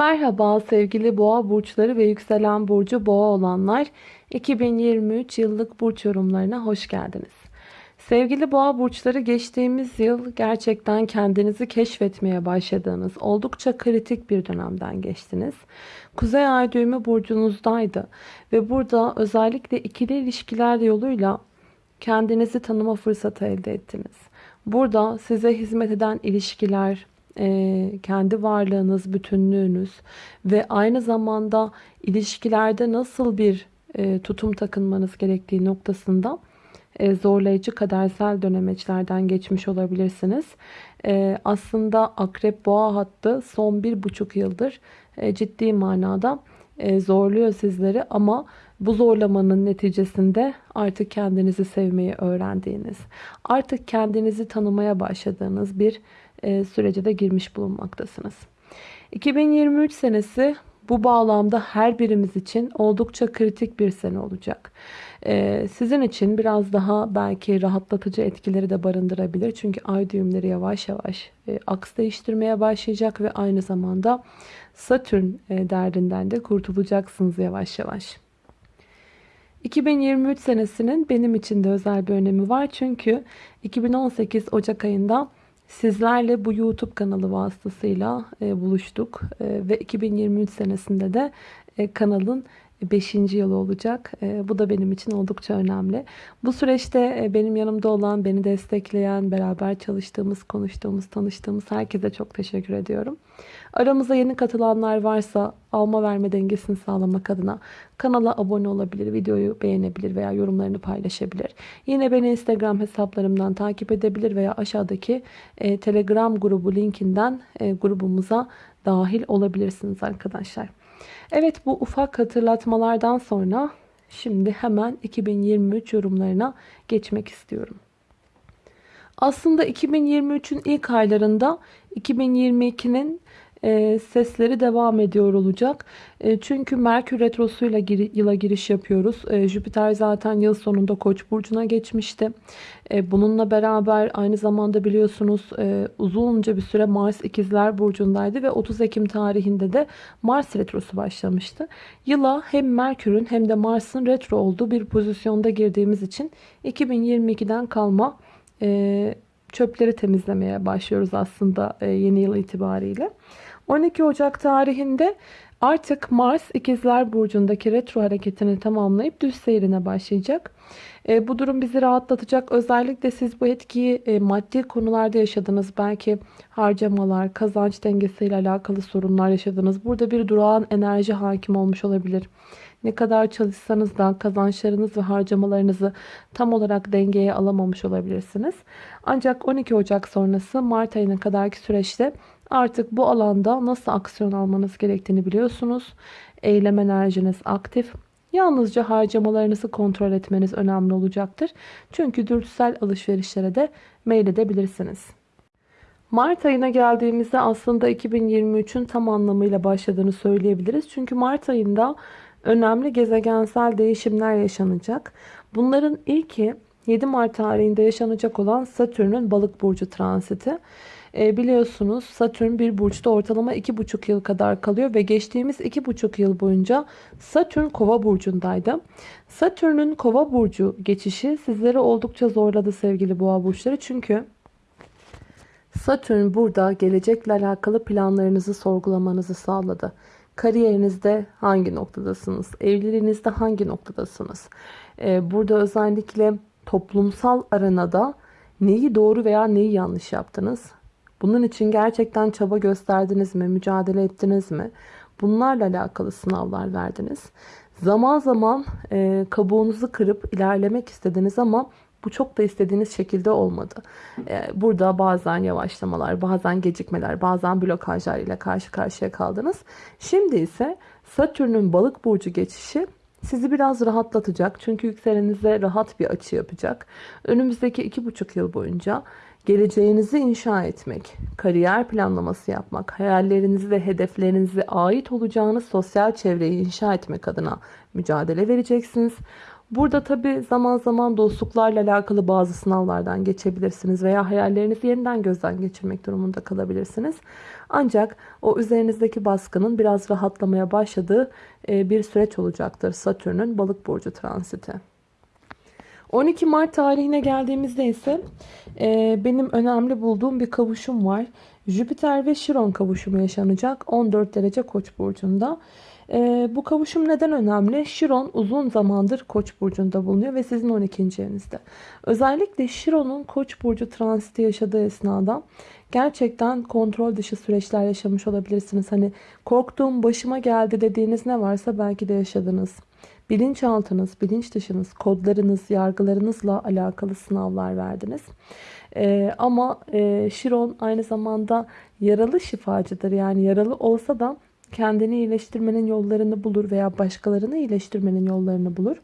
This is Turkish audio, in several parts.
Merhaba sevgili boğa burçları ve yükselen burcu boğa olanlar 2023 yıllık burç yorumlarına hoş geldiniz. Sevgili boğa burçları geçtiğimiz yıl gerçekten kendinizi keşfetmeye başladığınız oldukça kritik bir dönemden geçtiniz. Kuzey ay düğümü burcunuzdaydı ve burada özellikle ikili ilişkiler yoluyla kendinizi tanıma fırsatı elde ettiniz. Burada size hizmet eden ilişkiler, e, kendi varlığınız, bütünlüğünüz ve aynı zamanda ilişkilerde nasıl bir e, tutum takınmanız gerektiği noktasında e, zorlayıcı kadersel dönemeçlerden geçmiş olabilirsiniz. Aslında akrep boğa hattı son bir buçuk yıldır ciddi manada zorluyor sizleri ama bu zorlamanın neticesinde artık kendinizi sevmeyi öğrendiğiniz, artık kendinizi tanımaya başladığınız bir e, sürece de girmiş bulunmaktasınız. 2023 senesi bu bağlamda her birimiz için oldukça kritik bir sene olacak. Ee, sizin için biraz daha belki rahatlatıcı etkileri de barındırabilir. Çünkü ay düğümleri yavaş yavaş e, aks değiştirmeye başlayacak ve aynı zamanda Satürn e, derdinden de kurtulacaksınız yavaş yavaş. 2023 senesinin benim için de özel bir önemi var. Çünkü 2018 Ocak ayında Sizlerle bu YouTube kanalı vasıtasıyla e, buluştuk. E, ve 2023 senesinde de e, kanalın 5. yılı olacak. E, bu da benim için oldukça önemli. Bu süreçte e, benim yanımda olan, beni destekleyen, beraber çalıştığımız, konuştuğumuz, tanıştığımız herkese çok teşekkür ediyorum. Aramıza yeni katılanlar varsa alma verme dengesini sağlamak adına kanala abone olabilir, videoyu beğenebilir veya yorumlarını paylaşabilir. Yine beni Instagram hesaplarımdan takip edebilir veya aşağıdaki e, Telegram grubu linkinden grubumuza dahil olabilirsiniz arkadaşlar. Evet bu ufak hatırlatmalardan sonra şimdi hemen 2023 yorumlarına geçmek istiyorum. Aslında 2023'ün ilk aylarında 2022'nin e, sesleri devam ediyor olacak. E, çünkü Merkür Retrosu'yla gir, yıla giriş yapıyoruz. E, Jüpiter zaten yıl sonunda Koç burcuna geçmişti. E, bununla beraber aynı zamanda biliyorsunuz e, uzunca bir süre Mars İkizler burcundaydı ve 30 Ekim tarihinde de Mars Retrosu başlamıştı. Yıla hem Merkür'ün hem de Mars'ın retro olduğu bir pozisyonda girdiğimiz için 2022'den kalma e, çöpleri temizlemeye başlıyoruz aslında e, yeni yıl itibariyle. 12 Ocak tarihinde artık Mars İkizler Burcu'ndaki retro hareketini tamamlayıp düz seyrine başlayacak. E, bu durum bizi rahatlatacak. Özellikle siz bu etkiyi e, maddi konularda yaşadınız. Belki harcamalar, kazanç dengesiyle alakalı sorunlar yaşadınız. Burada bir durağan enerji hakim olmuş olabilir. Ne kadar çalışsanız da kazançlarınız ve harcamalarınızı tam olarak dengeye alamamış olabilirsiniz. Ancak 12 Ocak sonrası Mart ayına kadarki süreçte artık bu alanda nasıl aksiyon almanız gerektiğini biliyorsunuz. Eylem enerjiniz aktif. Yalnızca harcamalarınızı kontrol etmeniz önemli olacaktır. Çünkü dürtüsel alışverişlere de meyledebilirsiniz. Mart ayına geldiğimizde aslında 2023'ün tam anlamıyla başladığını söyleyebiliriz. Çünkü Mart ayında önemli gezegensel değişimler yaşanacak. Bunların ilki 7 Mart tarihinde yaşanacak olan Satürn'ün balık burcu transiti. E, biliyorsunuz Satürn bir burçta ortalama 2,5 yıl kadar kalıyor ve geçtiğimiz 2,5 yıl boyunca Satürn kova burcundaydı. Satürn'ün kova burcu geçişi sizleri oldukça zorladı sevgili boğa burçları. Çünkü Satürn burada gelecekle alakalı planlarınızı sorgulamanızı sağladı. Kariyerinizde hangi noktadasınız? Evliliğinizde hangi noktadasınız? Ee, burada özellikle toplumsal arenada neyi doğru veya neyi yanlış yaptınız? Bunun için gerçekten çaba gösterdiniz mi? Mücadele ettiniz mi? Bunlarla alakalı sınavlar verdiniz. Zaman zaman e, kabuğunuzu kırıp ilerlemek istediniz ama bu çok da istediğiniz şekilde olmadı. E, burada bazen yavaşlamalar, bazen gecikmeler, bazen blokajlar ile karşı karşıya kaldınız. Şimdi ise Satürn'ün balık burcu geçişi sizi biraz rahatlatacak. Çünkü yükselenize rahat bir açı yapacak. Önümüzdeki iki buçuk yıl boyunca geleceğinizi inşa etmek, kariyer planlaması yapmak, hayallerinizi ve hedeflerinize ait olacağınız sosyal çevreyi inşa etmek adına mücadele vereceksiniz. Burada tabi zaman zaman dostluklarla alakalı bazı sınavlardan geçebilirsiniz veya hayallerinizi yeniden gözden geçirmek durumunda kalabilirsiniz. Ancak o üzerinizdeki baskının biraz rahatlamaya başladığı e, bir süreç olacaktır Satürn'ün balık burcu transiti. 12 Mart tarihine geldiğimizde ise e, benim önemli bulduğum bir kavuşum var. Jüpiter ve Şiron kavuşumu yaşanacak 14 derece Koç burcunda. E, bu kavuşum neden önemli? Şiron uzun zamandır Koç burcunda bulunuyor ve sizin 12. evinizde. Özellikle Şiron'un Koç burcu transiti yaşadığı esnada gerçekten kontrol dışı süreçler yaşamış olabilirsiniz. Hani korktuğum başıma geldi dediğiniz ne varsa belki de yaşadınız. Bilinçaltınız, bilinç dışınız, kodlarınız, yargılarınızla alakalı sınavlar verdiniz. Ee, ama e, Şiron aynı zamanda yaralı şifacıdır. Yani yaralı olsa da kendini iyileştirmenin yollarını bulur veya başkalarını iyileştirmenin yollarını bulur.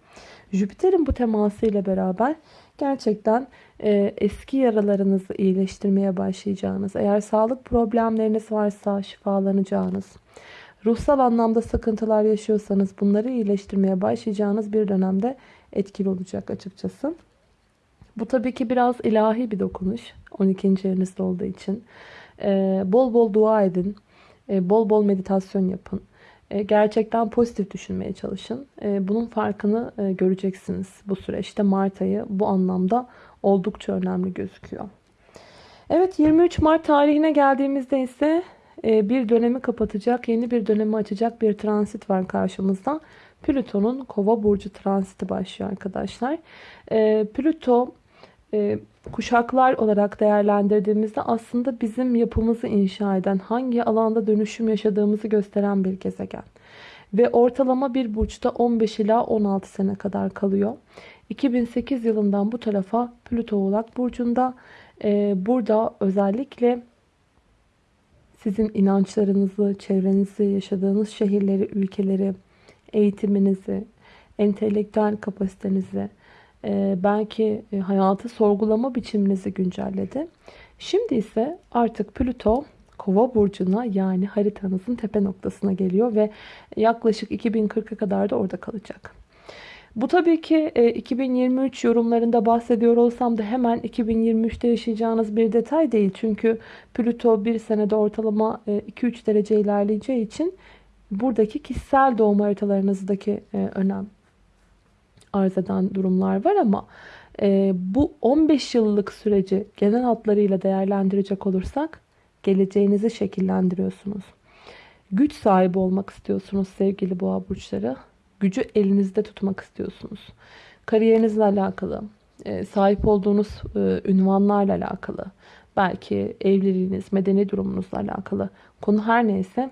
Jüpiter'in bu teması ile beraber gerçekten e, eski yaralarınızı iyileştirmeye başlayacağınız, eğer sağlık problemleriniz varsa şifalanacağınız, ruhsal anlamda sıkıntılar yaşıyorsanız bunları iyileştirmeye başlayacağınız bir dönemde etkili olacak açıkçası. Bu tabii ki biraz ilahi bir dokunuş. 12. evinizde olduğu için. Ee, bol bol dua edin. Ee, bol bol meditasyon yapın. Ee, gerçekten pozitif düşünmeye çalışın. Ee, bunun farkını e, göreceksiniz bu süreçte. Mart ayı bu anlamda oldukça önemli gözüküyor. Evet 23 Mart tarihine geldiğimizde ise bir dönemi kapatacak, yeni bir dönemi açacak bir transit var karşımızda. Plüton'un kova burcu transiti başlıyor arkadaşlar. E, Plüto e, kuşaklar olarak değerlendirdiğimizde aslında bizim yapımızı inşa eden, hangi alanda dönüşüm yaşadığımızı gösteren bir gezegen. Ve ortalama bir burçta 15 ila 16 sene kadar kalıyor. 2008 yılından bu tarafa Plüto Oğlak Burcu'nda. Ee, burada özellikle sizin inançlarınızı, çevrenizi, yaşadığınız şehirleri, ülkeleri, eğitiminizi, entelektüel kapasitenizi, e, belki e, hayatı sorgulama biçiminizi güncelledi. Şimdi ise artık Plüto Kova burcuna yani haritanızın tepe noktasına geliyor ve yaklaşık 2040'a kadar da orada kalacak. Bu tabii ki 2023 e, yorumlarında bahsediyor olsam da hemen 2023'te yaşayacağınız bir detay değil. Çünkü Plüto bir senede ortalama 2-3 derece ilerleyeceği için buradaki kişisel doğum haritalarınızdaki önem arz eden durumlar var ama e, bu 15 yıllık süreci genel hatlarıyla değerlendirecek olursak geleceğinizi şekillendiriyorsunuz. Güç sahibi olmak istiyorsunuz sevgili boğa burçları. Gücü elinizde tutmak istiyorsunuz. Kariyerinizle alakalı, e, sahip olduğunuz e, ünvanlarla alakalı, belki evliliğiniz, medeni durumunuzla alakalı konu her neyse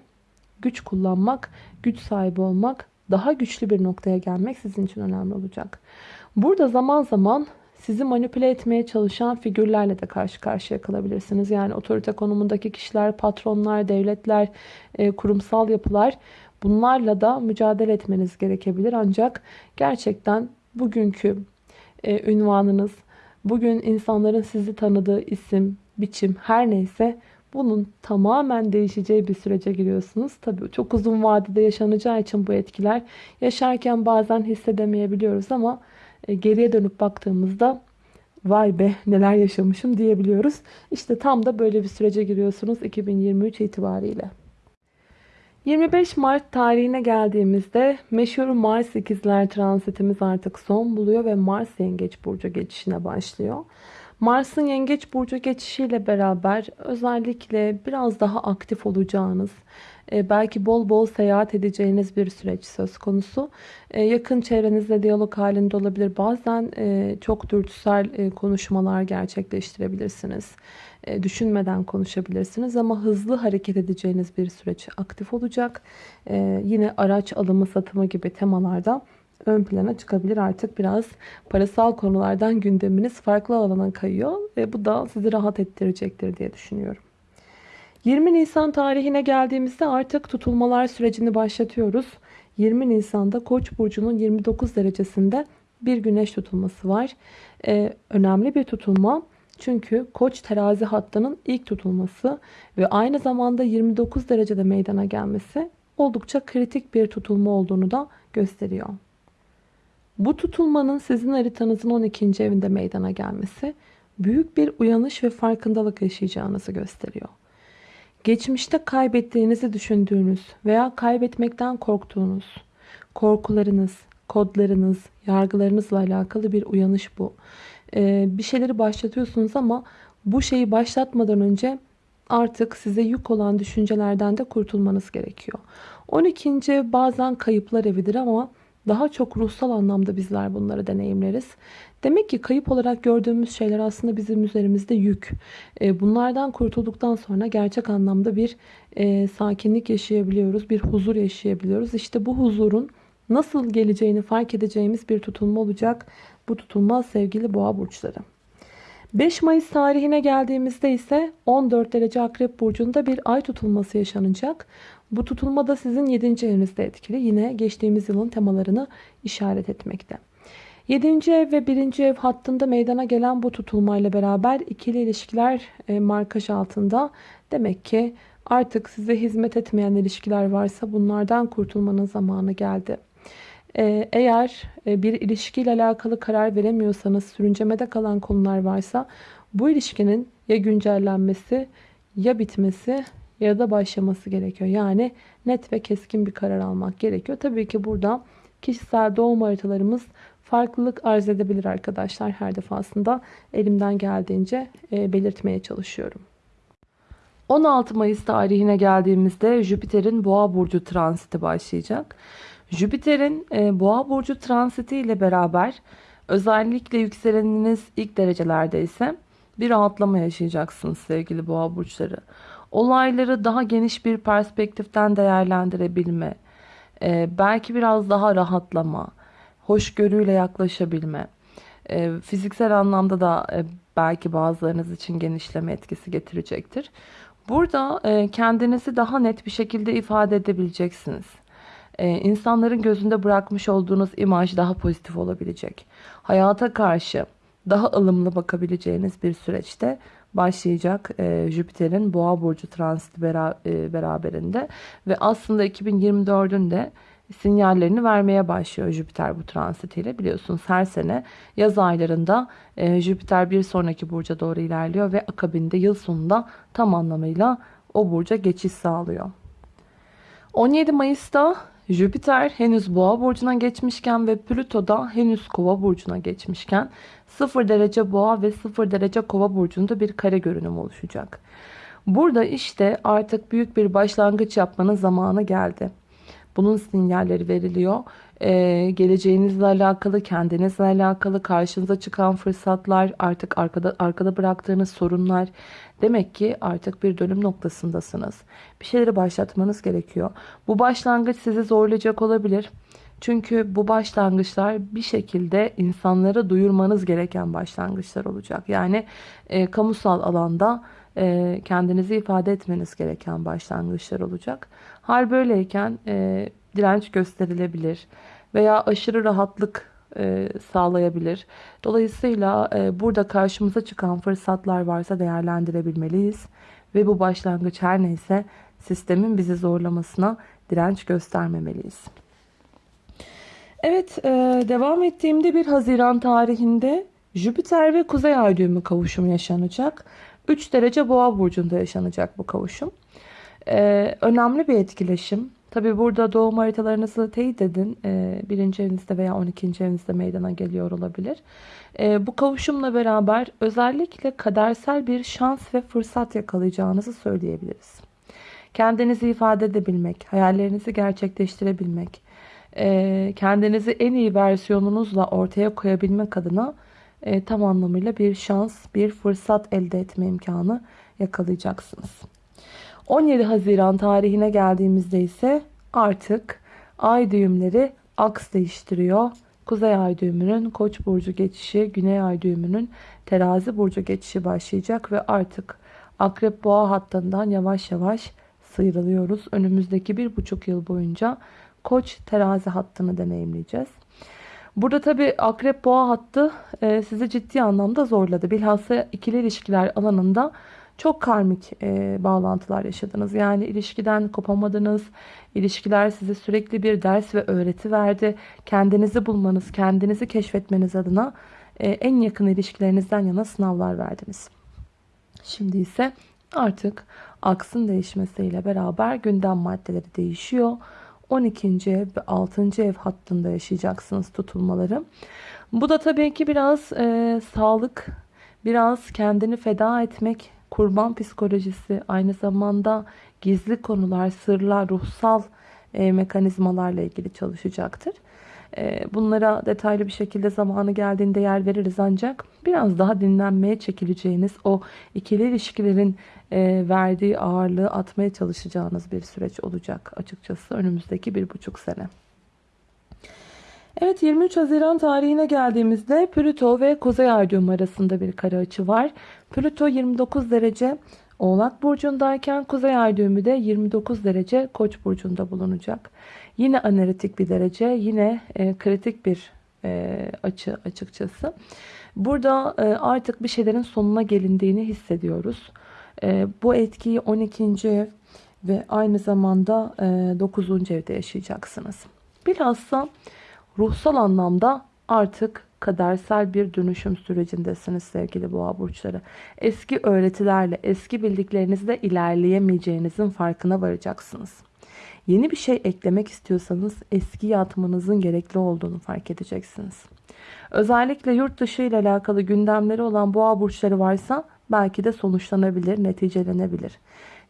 güç kullanmak, güç sahibi olmak daha güçlü bir noktaya gelmek sizin için önemli olacak. Burada zaman zaman sizi manipüle etmeye çalışan figürlerle de karşı karşıya kalabilirsiniz. Yani otorite konumundaki kişiler, patronlar, devletler, e, kurumsal yapılar bunlarla da mücadele etmeniz gerekebilir. Ancak gerçekten bugünkü e, ünvanınız, bugün insanların sizi tanıdığı isim, biçim her neyse bunun tamamen değişeceği bir sürece giriyorsunuz. Tabii çok uzun vadede yaşanacağı için bu etkiler yaşarken bazen hissedemeyebiliyoruz ama e, geriye dönüp baktığımızda vay be neler yaşamışım diyebiliyoruz. İşte tam da böyle bir sürece giriyorsunuz 2023 itibariyle. 25 Mart tarihine geldiğimizde meşhur Mars ikizler transitimiz artık son buluyor ve Mars yengeç burcu geçişine başlıyor. Mars'ın yengeç burcu geçişiyle beraber özellikle biraz daha aktif olacağınız, e, belki bol bol seyahat edeceğiniz bir süreç söz konusu. E, yakın çevrenizle diyalog halinde olabilir. Bazen e, çok dürtüsel konuşmalar gerçekleştirebilirsiniz. Düşünmeden konuşabilirsiniz ama hızlı hareket edeceğiniz bir süreç aktif olacak. Yine araç alımı satımı gibi temalarda ön plana çıkabilir. Artık biraz parasal konulardan gündeminiz farklı alana kayıyor ve bu da sizi rahat ettirecektir diye düşünüyorum. 20 Nisan tarihine geldiğimizde artık tutulmalar sürecini başlatıyoruz. 20 Nisan'da Koç burcunun 29 derecesinde bir güneş tutulması var. Ee, önemli bir tutulma. Çünkü Koç terazi hattının ilk tutulması ve aynı zamanda 29 derecede meydana gelmesi oldukça kritik bir tutulma olduğunu da gösteriyor. Bu tutulmanın sizin haritanızın 12. evinde meydana gelmesi büyük bir uyanış ve farkındalık yaşayacağınızı gösteriyor. Geçmişte kaybettiğinizi düşündüğünüz veya kaybetmekten korktuğunuz korkularınız, kodlarınız, yargılarınızla alakalı bir uyanış bu. Ee, bir şeyleri başlatıyorsunuz ama bu şeyi başlatmadan önce artık size yük olan düşüncelerden de kurtulmanız gerekiyor. 12. ev bazen kayıplar evidir ama daha çok ruhsal anlamda bizler bunları deneyimleriz. Demek ki kayıp olarak gördüğümüz şeyler aslında bizim üzerimizde yük. Ee, bunlardan kurtulduktan sonra gerçek anlamda bir e, sakinlik yaşayabiliyoruz, bir huzur yaşayabiliyoruz. İşte bu huzurun nasıl geleceğini fark edeceğimiz bir tutulma olacak. Bu tutulma sevgili boğa burçları. 5 Mayıs tarihine geldiğimizde ise 14 derece akrep burcunda bir ay tutulması yaşanacak. Bu tutulma da sizin 7. evinizde etkili. Yine geçtiğimiz yılın temalarını işaret etmekte. 7. ev ve 1. ev hattında meydana gelen bu tutulmayla beraber ikili ilişkiler e, markaj altında. Demek ki artık size hizmet etmeyen ilişkiler varsa bunlardan kurtulmanın zamanı geldi. Ee, eğer e, bir ilişkiyle alakalı karar veremiyorsanız, sürüncemede kalan konular varsa bu ilişkinin ya güncellenmesi ya bitmesi ya da başlaması gerekiyor. Yani net ve keskin bir karar almak gerekiyor. Tabii ki burada kişisel doğum haritalarımız farklılık arz edebilir arkadaşlar. Her defasında elimden geldiğince e, belirtmeye çalışıyorum. 16 Mayıs tarihine geldiğimizde Jüpiter'in Boğa burcu transiti başlayacak. Jüpiter'in e, Boğa burcu transiti ile beraber özellikle yükseleniniz ilk derecelerde ise bir rahatlama yaşayacaksınız sevgili Boğa burçları. Olayları daha geniş bir perspektiften değerlendirebilme, e, belki biraz daha rahatlama, hoşgörüyle yaklaşabilme, e, fiziksel anlamda da e, belki bazılarınız için genişleme etkisi getirecektir. Burada e, kendinizi daha net bir şekilde ifade edebileceksiniz. E, insanların gözünde bırakmış olduğunuz imaj daha pozitif olabilecek. Hayata karşı daha ılımlı bakabileceğiniz bir süreçte başlayacak e, Jüpiter'in Boğa burcu transiti bera, e, beraberinde ve aslında 2024'ün de sinyallerini vermeye başlıyor Jüpiter bu transitiyle. Biliyorsunuz her sene yaz aylarında e, Jüpiter bir sonraki burca doğru ilerliyor ve akabinde yıl sonunda tam anlamıyla o burca geçiş sağlıyor. 17 Mayıs'ta Jüpiter henüz boğa burcuna geçmişken ve Plüto da henüz kova burcuna geçmişken 0 derece boğa ve 0 derece kova burcunda bir kare görünüm oluşacak. Burada işte artık büyük bir başlangıç yapmanın zamanı geldi. Bunun sinyalleri veriliyor. Ee, geleceğinizle alakalı, kendinizle alakalı karşınıza çıkan fırsatlar, artık arkada, arkada bıraktığınız sorunlar. Demek ki artık bir dönüm noktasındasınız. Bir şeyleri başlatmanız gerekiyor. Bu başlangıç sizi zorlayacak olabilir. Çünkü bu başlangıçlar bir şekilde insanlara duyurmanız gereken başlangıçlar olacak. Yani e, kamusal alanda e, kendinizi ifade etmeniz gereken başlangıçlar olacak. Hal böyleyken e, direnç gösterilebilir veya aşırı rahatlık e, sağlayabilir. Dolayısıyla e, burada karşımıza çıkan fırsatlar varsa değerlendirebilmeliyiz. Ve bu başlangıç her neyse sistemin bizi zorlamasına direnç göstermemeliyiz. Evet, e, devam ettiğimde bir Haziran tarihinde Jüpiter ve Kuzey Ay düğümü kavuşumu yaşanacak. 3 derece Boğa burcunda yaşanacak bu kavuşum. E, önemli bir etkileşim. Tabi burada doğum haritalarınızı teyit edin. E, birinci evinizde veya 12. evinizde meydana geliyor olabilir. E, bu kavuşumla beraber özellikle kadersel bir şans ve fırsat yakalayacağınızı söyleyebiliriz. Kendinizi ifade edebilmek, hayallerinizi gerçekleştirebilmek, e, kendinizi en iyi versiyonunuzla ortaya koyabilmek adına e, tam anlamıyla bir şans, bir fırsat elde etme imkanı yakalayacaksınız. 17 Haziran tarihine geldiğimizde ise artık ay düğümleri aks değiştiriyor. Kuzey ay düğümünün koç burcu geçişi, güney ay düğümünün terazi burcu geçişi başlayacak ve artık akrep boğa hattından yavaş yavaş sıyrılıyoruz. Önümüzdeki bir buçuk yıl boyunca koç terazi hattını deneyimleyeceğiz. Burada tabi akrep boğa hattı e, sizi ciddi anlamda zorladı. Bilhassa ikili ilişkiler alanında çok karmik e, bağlantılar yaşadınız. Yani ilişkiden kopamadınız. İlişkiler size sürekli bir ders ve öğreti verdi. Kendinizi bulmanız, kendinizi keşfetmeniz adına e, en yakın ilişkilerinizden yana sınavlar verdiniz. Şimdi ise artık aksın değişmesiyle beraber gündem maddeleri değişiyor. 12. ev ve 6. ev hattında yaşayacaksınız tutulmaları. Bu da tabii ki biraz e, sağlık, biraz kendini feda etmek, kurban psikolojisi, aynı zamanda gizli konular, sırlar, ruhsal e, mekanizmalarla ilgili çalışacaktır. E, bunlara detaylı bir şekilde zamanı geldiğinde yer veririz ancak biraz daha dinlenmeye çekileceğiniz o ikili ilişkilerin e, verdiği ağırlığı atmaya çalışacağınız bir süreç olacak açıkçası önümüzdeki bir buçuk sene. Evet 23 Haziran tarihine geldiğimizde Plüto ve Kuzey Ay arasında bir kare açı var. Plüto 29 derece Oğlak Burcu'ndayken Kuzey Ay düğümü de 29 derece Koç Burcu'nda bulunacak. Yine analitik bir derece, yine e, kritik bir e, açı açıkçası. Burada e, artık bir şeylerin sonuna gelindiğini hissediyoruz. E, bu etkiyi 12. ev ve aynı zamanda e, 9. evde yaşayacaksınız. Bilhassa ruhsal anlamda artık kadersel bir dönüşüm sürecindesiniz sevgili boğa burçları. Eski öğretilerle, eski bildiklerinizle ilerleyemeyeceğinizin farkına varacaksınız. Yeni bir şey eklemek istiyorsanız eski atmanızın gerekli olduğunu fark edeceksiniz. Özellikle yurt dışı ile alakalı gündemleri olan boğa burçları varsa belki de sonuçlanabilir, neticelenebilir.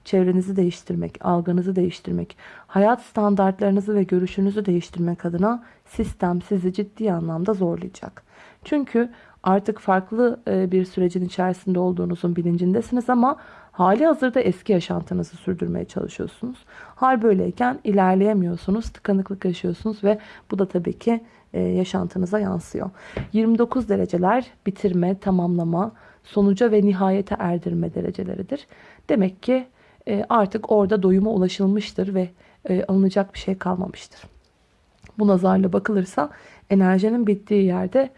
Çevrenizi değiştirmek, algınızı değiştirmek, hayat standartlarınızı ve görüşünüzü değiştirmek adına sistem sizi ciddi anlamda zorlayacak. Çünkü artık farklı e, bir sürecin içerisinde olduğunuzun bilincindesiniz ama hali hazırda eski yaşantınızı sürdürmeye çalışıyorsunuz. Hal böyleyken ilerleyemiyorsunuz, tıkanıklık yaşıyorsunuz ve bu da tabii ki e, yaşantınıza yansıyor. 29 dereceler bitirme, tamamlama, sonuca ve nihayete erdirme dereceleridir. Demek ki e, artık orada doyuma ulaşılmıştır ve alınacak bir şey kalmamıştır. Bu nazarla bakılırsa enerjinin bittiği yerde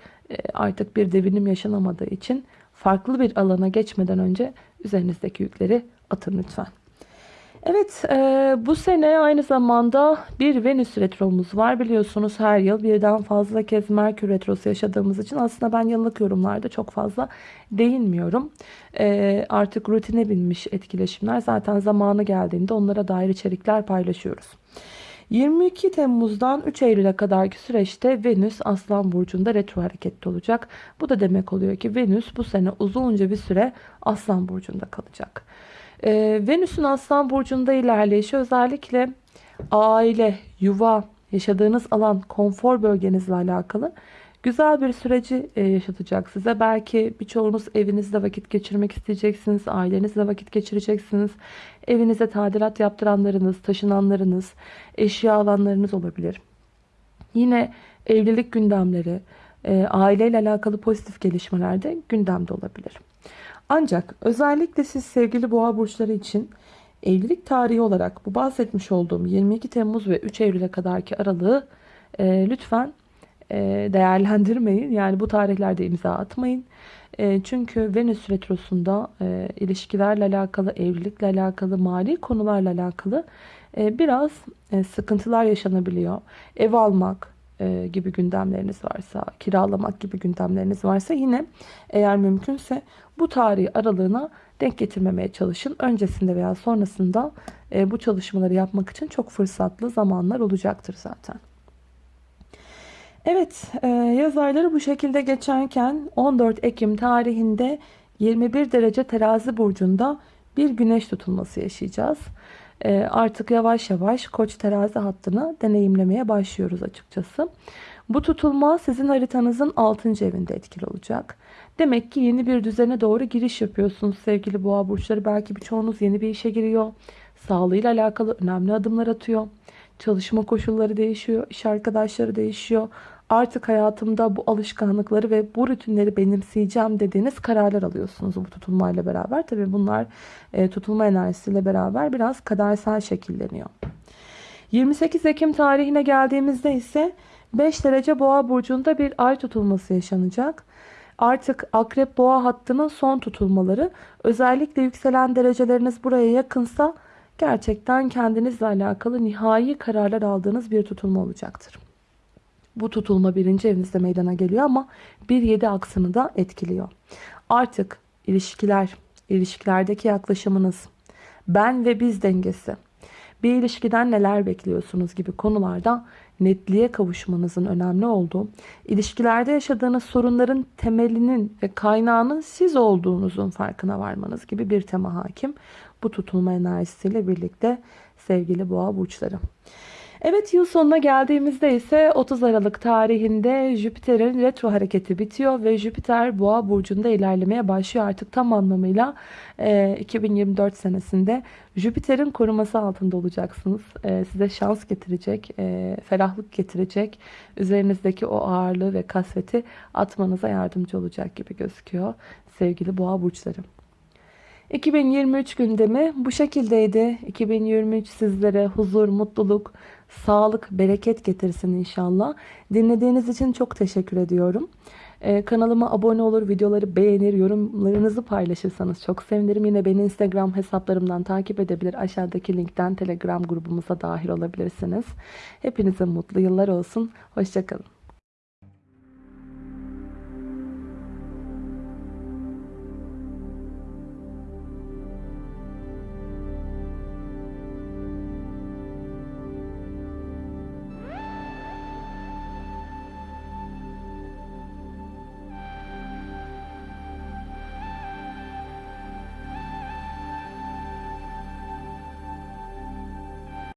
artık bir devinim yaşanamadığı için farklı bir alana geçmeden önce üzerinizdeki yükleri atın lütfen. Evet e, bu sene aynı zamanda bir Venüs retromuz var. Biliyorsunuz her yıl birden fazla kez Merkür retrosu yaşadığımız için aslında ben yıllık yorumlarda çok fazla değinmiyorum. E, artık rutine binmiş etkileşimler zaten zamanı geldiğinde onlara dair içerikler paylaşıyoruz. 22 Temmuz'dan 3 Eylül'e kadarki süreçte Venüs Aslan Burcu'nda retro hareketli olacak. Bu da demek oluyor ki Venüs bu sene uzunca bir süre Aslan Burcu'nda kalacak. Ee, Venüs'ün Aslan Burcu'nda ilerleyişi özellikle aile, yuva, yaşadığınız alan, konfor bölgenizle alakalı Güzel bir süreci e, yaşatacak size. Belki birçoğunuz evinizde vakit geçirmek isteyeceksiniz. Ailenizle vakit geçireceksiniz. Evinize tadilat yaptıranlarınız, taşınanlarınız, eşya alanlarınız olabilir. Yine evlilik gündemleri, e, aileyle alakalı pozitif gelişmeler de gündemde olabilir. Ancak özellikle siz sevgili boğa burçları için evlilik tarihi olarak bu bahsetmiş olduğum 22 Temmuz ve 3 Eylül'e kadarki aralığı e, lütfen değerlendirmeyin. Yani bu tarihlerde imza atmayın. E, çünkü Venüs Retrosu'nda e, ilişkilerle alakalı, evlilikle alakalı, mali konularla alakalı biraz sıkıntılar yaşanabiliyor. Ev almak gibi gündemleriniz varsa, kiralamak gibi gündemleriniz varsa yine eğer mümkünse bu tarihi aralığına denk getirmemeye çalışın. Öncesinde veya sonrasında bu çalışmaları yapmak için çok fırsatlı zamanlar olacaktır zaten. Evet e, yaz ayları bu şekilde geçerken 14 Ekim tarihinde 21 derece terazi burcunda bir güneş tutulması yaşayacağız. E, artık yavaş yavaş koç terazi hattını deneyimlemeye başlıyoruz açıkçası. Bu tutulma sizin haritanızın 6. evinde etkili olacak. Demek ki yeni bir düzene doğru giriş yapıyorsunuz sevgili boğa burçları. Belki birçoğunuz yeni bir işe giriyor. Sağlığıyla alakalı önemli adımlar atıyor. Çalışma koşulları değişiyor, iş arkadaşları değişiyor artık hayatımda bu alışkanlıkları ve bu rutinleri benimseyeceğim dediğiniz kararlar alıyorsunuz bu tutulmayla beraber. Tabi bunlar e, tutulma enerjisiyle beraber biraz kadersel şekilleniyor. 28 Ekim tarihine geldiğimizde ise 5 derece boğa burcunda bir ay tutulması yaşanacak. Artık akrep boğa hattının son tutulmaları. Özellikle yükselen dereceleriniz buraya yakınsa gerçekten kendinizle alakalı nihai kararlar aldığınız bir tutulma olacaktır. Bu tutulma birinci evinizde meydana geliyor ama 1-7 aksını da etkiliyor. Artık ilişkiler, ilişkilerdeki yaklaşımınız, ben ve biz dengesi, bir ilişkiden neler bekliyorsunuz gibi konularda netliğe kavuşmanızın önemli olduğu, ilişkilerde yaşadığınız sorunların temelinin ve kaynağının siz olduğunuzun farkına varmanız gibi bir tema hakim. Bu tutulma enerjisiyle birlikte sevgili boğa burçları. Evet yıl sonuna geldiğimizde ise 30 Aralık tarihinde Jüpiter'in retro hareketi bitiyor ve Jüpiter boğa burcunda ilerlemeye başlıyor artık tam anlamıyla e, 2024 senesinde Jüpiter'in koruması altında olacaksınız. E, size şans getirecek, e, ferahlık getirecek, üzerinizdeki o ağırlığı ve kasveti atmanıza yardımcı olacak gibi gözüküyor sevgili boğa burçları. 2023 gündemi bu şekildeydi. 2023 sizlere huzur, mutluluk, sağlık, bereket getirsin inşallah. Dinlediğiniz için çok teşekkür ediyorum. Ee, kanalıma abone olur, videoları beğenir, yorumlarınızı paylaşırsanız çok sevinirim. Yine beni Instagram hesaplarımdan takip edebilir. Aşağıdaki linkten Telegram grubumuza dahil olabilirsiniz. Hepinize mutlu yıllar olsun. Hoşçakalın.